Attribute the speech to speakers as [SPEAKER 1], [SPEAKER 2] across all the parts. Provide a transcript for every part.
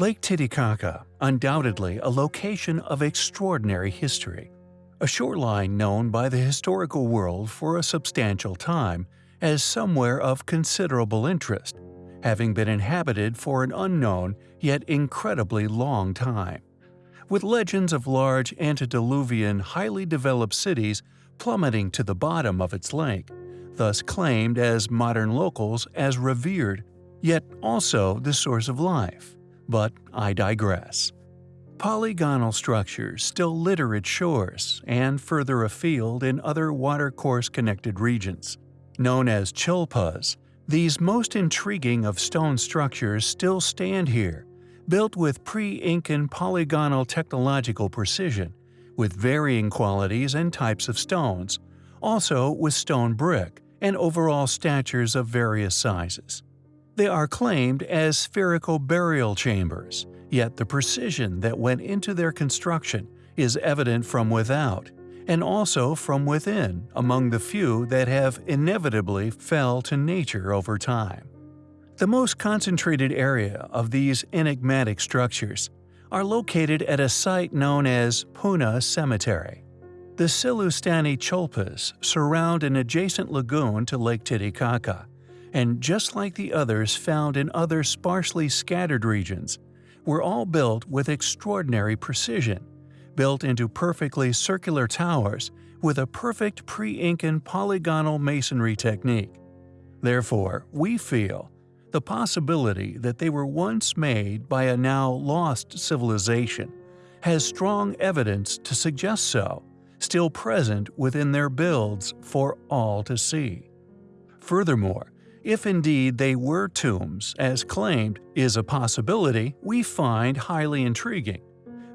[SPEAKER 1] Lake Titicaca, undoubtedly a location of extraordinary history. A shoreline known by the historical world for a substantial time as somewhere of considerable interest, having been inhabited for an unknown yet incredibly long time. With legends of large antediluvian, highly developed cities plummeting to the bottom of its lake, thus claimed as modern locals as revered, yet also the source of life. But I digress. Polygonal structures still litter its shores and further afield in other watercourse-connected regions. Known as chullpas, these most intriguing of stone structures still stand here, built with pre-Incan polygonal technological precision, with varying qualities and types of stones, also with stone brick and overall statures of various sizes. They are claimed as spherical burial chambers, yet the precision that went into their construction is evident from without, and also from within among the few that have inevitably fell to nature over time. The most concentrated area of these enigmatic structures are located at a site known as Puna Cemetery. The Sillustani Chullpas surround an adjacent lagoon to Lake Titicaca, and just like the others found in other sparsely scattered regions, were all built with extraordinary precision, built into perfectly circular towers with a perfect pre-Incan polygonal masonry technique. Therefore, we feel the possibility that they were once made by a now lost civilization has strong evidence to suggest so, still present within their builds for all to see. Furthermore, if indeed they were tombs, as claimed, is a possibility we find highly intriguing.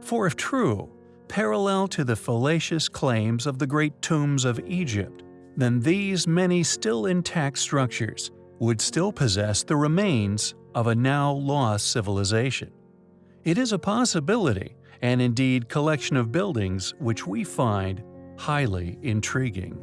[SPEAKER 1] For if true, parallel to the fallacious claims of the great tombs of Egypt, then these many still intact structures would still possess the remains of a now lost civilization. It is a possibility, and indeed collection of buildings which we find highly intriguing.